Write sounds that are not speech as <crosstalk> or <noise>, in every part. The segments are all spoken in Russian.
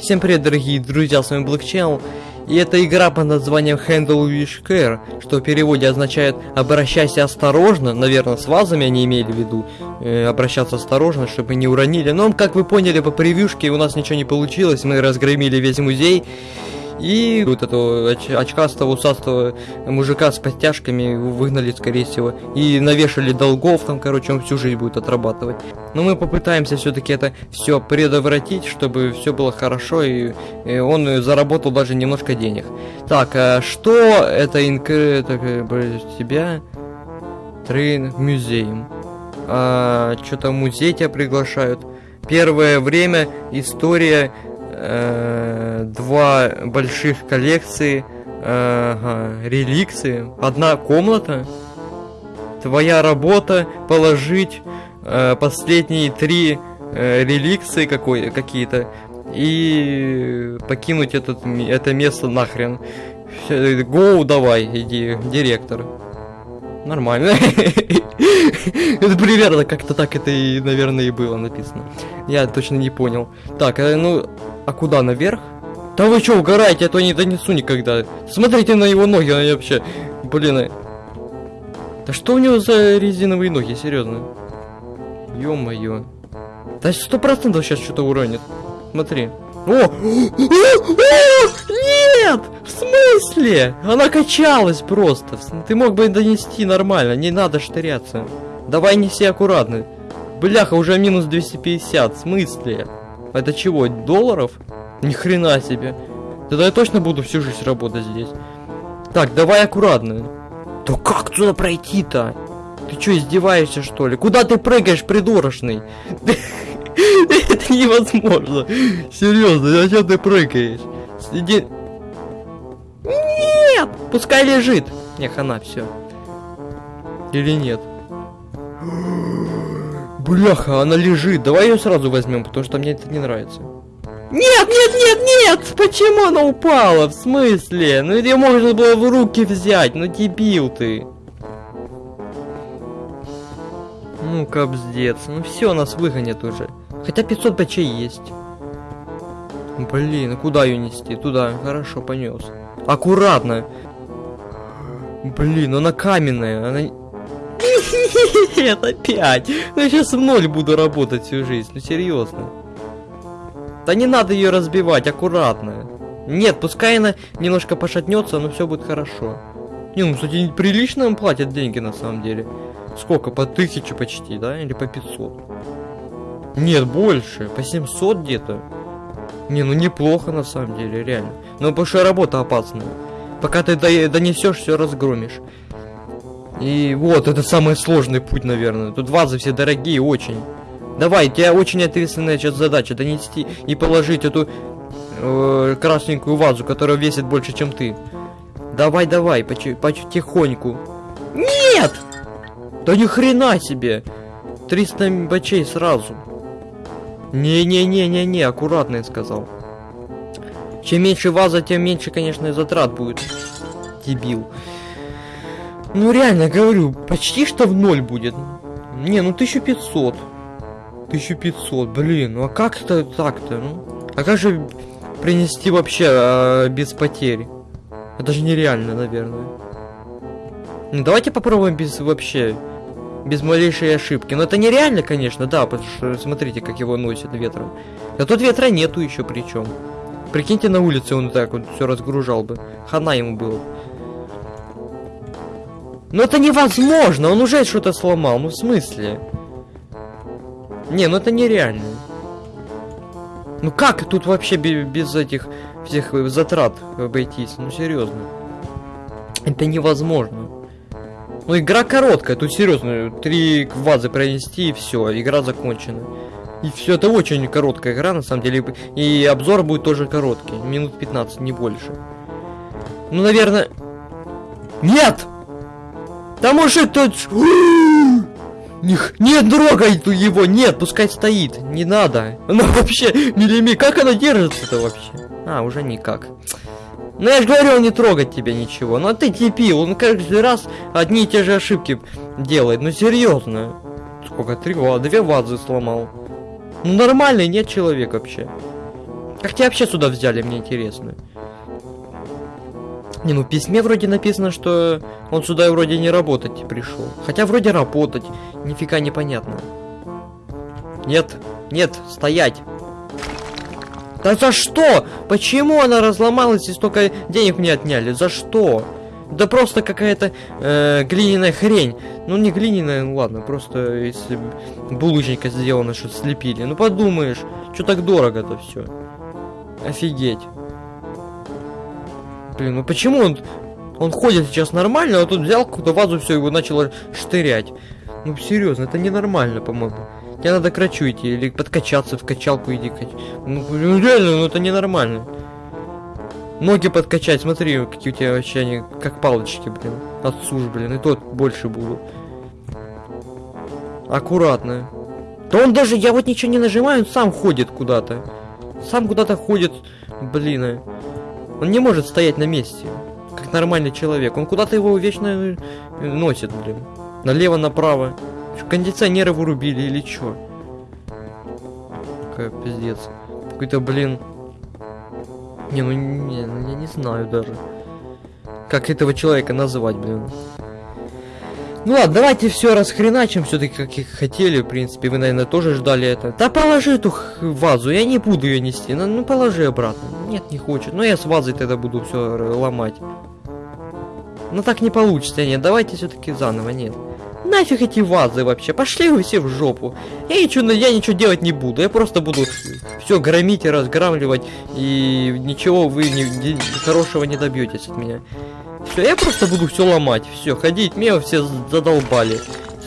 Всем привет, дорогие друзья, с вами Channel. И это игра под названием Handle Wish Care, что в переводе означает «обращайся осторожно», наверное, с вазами они имели в виду, э, обращаться осторожно, чтобы не уронили. Но, как вы поняли по превьюшке, у нас ничего не получилось, мы разгромили весь музей. И вот этого оч очкастого, усастого мужика с подтяжками выгнали, скорее всего. И навешали долгов там, короче, он всю жизнь будет отрабатывать. Но мы попытаемся все-таки это все предотвратить, чтобы все было хорошо, и, и он заработал даже немножко денег. Так, а что это инк... Так, тебя? Трейн музеем. А, Что-то музей тебя приглашают. Первое время история э, два больших коллекции ага, реликции, одна комната. Твоя работа положить э, последние три э, реликции какой какие-то и покинуть этот это место нахрен. Гоу, давай, иди, директор. Нормально. <laughs> Это примерно как-то так это и, наверное, и было написано. Я точно не понял. Так, э, ну, а куда, наверх? Да вы что, угораете, а то не донесу никогда. Смотрите на его ноги, они вообще... Блин, э. Да что у него за резиновые ноги, серьезно? Ё-моё. Да сто процентов сейчас что-то уронит. Смотри. О! <gasps> Нет! В смысле? Она качалась просто. Ты мог бы донести нормально, не надо штыряться. Давай неси аккуратно. Бляха, уже минус 250. В смысле? Это чего, долларов? Ни хрена себе. Тогда я точно буду всю жизнь работать здесь. Так, давай аккуратно. Да как туда пройти-то? Ты что, издеваешься, что ли? Куда ты прыгаешь, придурочный? <laughs> Это невозможно. Серьезно, зачем ты прыгаешь? Иди... Нет! Пускай лежит. Не, хана, все. Или нет? <gasps> Бляха, она лежит. Давай ее сразу возьмем, потому что мне это не нравится. Нет, нет, нет, нет! Почему она упала? В смысле? Ну ее можно было в руки взять, ну дебил ты. Ну, капздец. Ну все, нас выгонят уже. Хотя 500 бачей есть. Блин, а куда ее нести? Туда. Хорошо, понес. Аккуратно. Блин, она каменная. Она... <laughs> Нет, опять. Ну, сейчас в ноль буду работать всю жизнь. Ну, серьезно. Да не надо ее разбивать, аккуратно. Нет, пускай она немножко пошатнется, но все будет хорошо. Не, ну, кстати, прилично им платят деньги на самом деле. Сколько? По тысяче почти, да? Или по 500? Нет, больше. По 700 где-то. Не, ну неплохо на самом деле, реально. Но что работа опасная. Пока ты донесешь, все разгромишь. И вот, это самый сложный путь, наверное. Тут вазы все дорогие, очень. Давай, у тебя очень ответственная сейчас задача донести и положить эту э, красненькую вазу, которая весит больше, чем ты. Давай, давай, потихоньку. Нет! Да ни хрена себе! 300 бачей сразу. Не-не-не-не-не, аккуратно я сказал. Чем меньше ваза, тем меньше, конечно, затрат будет. Дебил. Ну реально, говорю, почти что в ноль будет. Не, ну 1500. 1500, блин, ну а как это так-то, ну? А как же принести вообще а, без потерь? Это же нереально, наверное. Ну давайте попробуем без вообще, без малейшей ошибки. Но это нереально, конечно, да, потому что смотрите, как его носит ветром. А тут ветра нету еще причем. Прикиньте, на улице он так вот все разгружал бы. Хана ему было. Но это невозможно, он уже что-то сломал, ну в смысле? Не, ну это нереально. Ну как тут вообще без этих всех затрат обойтись? Ну серьезно. Это невозможно. Ну игра короткая, тут серьезно, три вазы пронести и все, игра закончена. И все, это очень короткая игра на самом деле. И обзор будет тоже короткий, минут 15, не больше. Ну, наверное... Нет! Да может тут... Не, не трогай его, нет, пускай стоит, не надо. Она <laughs> вообще, милими, как она держится-то вообще? А, уже никак. Ну я же говорил не трогать тебя ничего. Ну ты типил, он каждый раз одни и те же ошибки делает. Ну серьезно. Сколько? Три вазы, две вазы сломал. Ну нормальный нет человек вообще. Как тебя вообще сюда взяли, мне интересно. Не, ну в письме вроде написано, что он сюда вроде не работать пришел. Хотя вроде работать. Нифига непонятно. Нет, нет, стоять. Да за что? Почему она разломалась и столько денег мне отняли? За что? Да просто какая-то э, глиняная хрень. Ну не глиняная, ну ладно, просто из булыжника сделано, что слепили. Ну подумаешь, что так дорого-то все. Офигеть. Блин, ну почему он... Он ходит сейчас нормально, а тут взял какую-то вазу, все, его начало штырять. Ну серьезно, это ненормально, по-моему. Тебе надо к врачу идти, или подкачаться, в качалку иди. Кач... Ну, ну реально, ну это ненормально. Ноги подкачать, смотри, какие у тебя вообще они, как палочки, блин. Отсушь, блин, и тот больше буду. Аккуратно. Да он даже, я вот ничего не нажимаю, он сам ходит куда-то. Сам куда-то ходит, блин. Он не может стоять на месте, как нормальный человек. Он куда-то его вечно э, носит, блин. Налево-направо. Кондиционеры вырубили или чё? Какая пиздец. Какой-то, блин, не, ну не, ну я не знаю даже. Как этого человека называть, блин. Ну ладно, давайте все расхреначим, все-таки как и хотели, в принципе, вы, наверное, тоже ждали это. Да положи эту вазу, я не буду ее нести, ну, ну положи обратно. Нет, не хочет, ну я с вазой тогда буду все ломать. Ну так не получится, нет, давайте все-таки заново, нет. Нафиг эти вазы вообще, пошли вы все в жопу. Я ничего, я ничего делать не буду, я просто буду все громить и разграмливать, и ничего вы не, не, хорошего не добьетесь от меня. Все, я просто буду все ломать, все, ходить, меня все задолбали,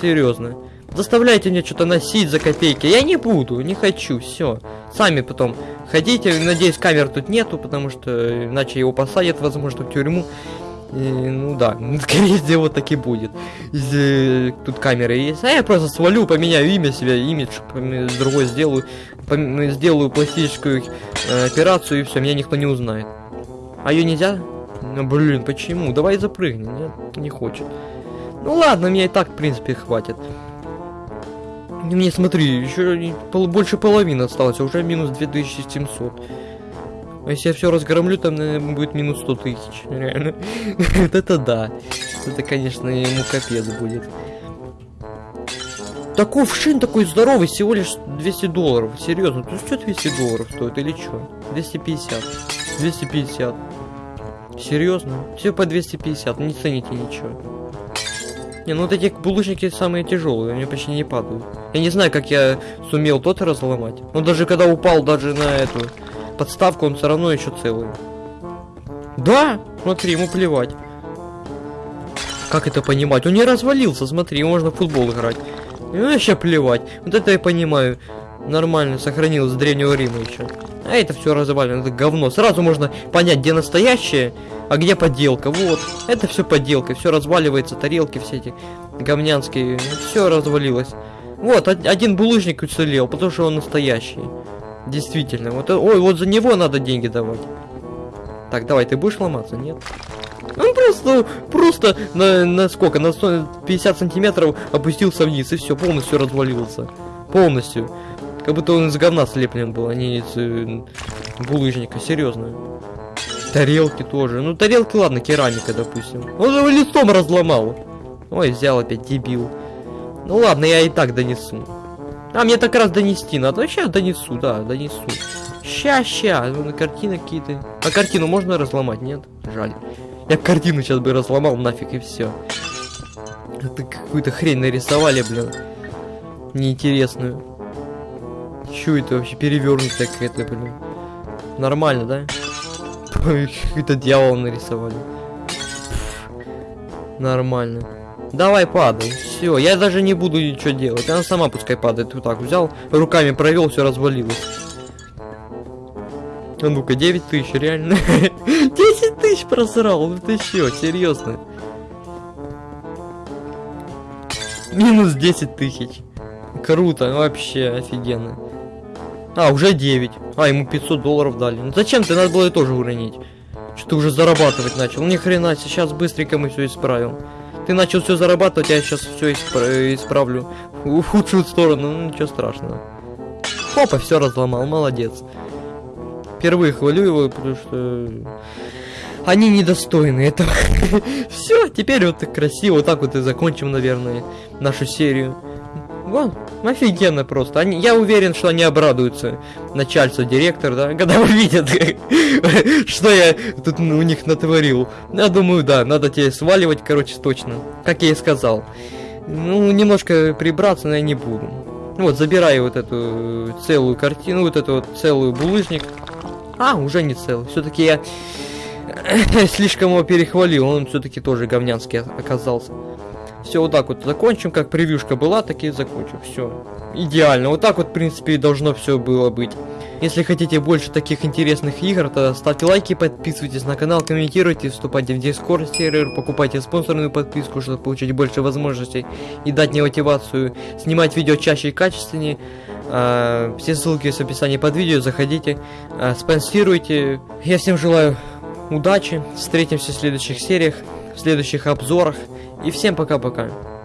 серьезно. Заставляйте мне что-то носить за копейки, я не буду, не хочу, все. Сами потом ходите, надеюсь камер тут нету, потому что иначе его посадят, возможно, в тюрьму. И, ну да, <laughs> скорее всего так и будет. Если тут камеры есть. А я просто свалю, поменяю имя себя, имидж другой сделаю. Сделаю пластическую э, операцию и все, меня никто не узнает. А ее нельзя? Ну блин, почему? Давай запрыгни. Нет, не хочет. Ну ладно, мне и так, в принципе, хватит. Мне смотри, еще больше половины осталось, а уже минус 2700. А если я все разгромлю, там, наверное, будет минус 100 тысяч. Реально. <laughs> вот это да. Это, конечно, ему капец будет. Такой вшин такой здоровый, всего лишь 200 долларов. Серьезно, ты что 200 долларов стоит или что? 250. 250. Серьезно? Все по 250, не цените ничего. Не, ну вот эти булыжники самые тяжелые, они почти не падают. Я не знаю, как я сумел тот разломать. Он даже когда упал даже на эту подставку, он все равно еще целый. Да, смотри, ему плевать. Как это понимать? Он не развалился, смотри, можно в футбол играть. Ему вообще плевать. Вот это я понимаю. Нормально сохранилось с древнего Рима еще. А это все развалено, это говно. Сразу можно понять, где настоящее, а где подделка. Вот, это все подделка, все разваливается, тарелки все эти говнянские, все развалилось. Вот, один булыжник уцелел, потому что он настоящий. Действительно. Вот, ой, вот за него надо деньги давать. Так, давай, ты будешь ломаться? Нет? Он просто, просто на, на сколько? На 150 сантиметров опустился вниз, и все, полностью развалился. Полностью. Как будто он из говна слеплен был, а не из э, булыжника, серьезно. Тарелки тоже. Ну, тарелки, ладно, керамика, допустим. Он же его листом разломал. Ой, взял опять, дебил. Ну ладно, я и так донесу. А, мне так раз донести надо. Сейчас донесу, да, донесу. Ща, ща. Ну, картины какие-то. А картину можно разломать, нет? Жаль. Я картину сейчас бы разломал нафиг и все. Это какую-то хрень нарисовали, блин. Неинтересную. Чё это вообще перевернутая какая-то, блин? Нормально, да? <laughs> Какой-то дьявол нарисовали. Нормально. Давай падай. Все, я даже не буду ничего делать. Она сама пускай падает. Вот так взял, руками провел, все развалилось. А ну-ка, 9 тысяч, реально. <laughs> 10 тысяч просрал, ну ты чё, серьезно. Минус 10 тысяч. Круто, вообще офигенно. А, уже 9. А, ему 500 долларов дали. Ну зачем ты, надо было и тоже уронить. Что ты уже зарабатывать начал. Ну ни хрена, сейчас быстренько мы все исправим. Ты начал все зарабатывать, я сейчас все испра исправлю в худшую сторону, ну ничего страшного. Хопа, все разломал, молодец. впервые хвалю его, потому что они недостойны этого. <laughs> Все, теперь вот красиво, вот так вот и закончим, наверное, нашу серию. Вон, офигенно просто. Они, я уверен, что они обрадуются. Начальство, директор, да, когда <laughs> увидят, <laughs> что я тут у них натворил. Я думаю, да, надо тебе сваливать, короче, точно. Как я и сказал. Ну, немножко прибраться, но я не буду. Вот, забираю вот эту целую картину, вот эту вот целую булыжник. А, уже не целый. Все-таки я <clears throat> слишком его перехвалил, он все-таки тоже говнянский оказался. Все, вот так вот закончим, как превьюшка была, так и закончим. Все. Идеально. Вот так вот, в принципе, и должно все было быть. Если хотите больше таких интересных игр, то ставьте лайки, подписывайтесь на канал, комментируйте, вступайте в Discord сервер, покупайте спонсорную подписку, чтобы получить больше возможностей и дать мне мотивацию снимать видео чаще и качественнее. А, все ссылки в описании под видео, заходите, а, спонсируйте. Я всем желаю удачи, встретимся в следующих сериях, в следующих обзорах. И всем пока-пока.